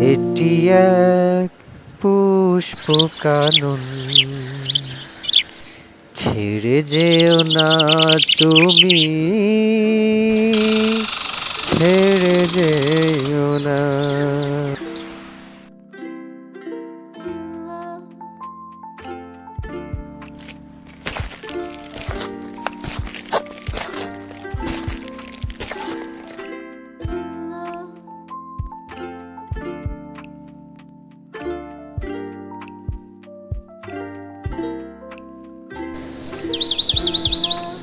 এটি এক পুষ্প কানন ছেড়ে যেও না তুমি। ছেড়ে যেও না Música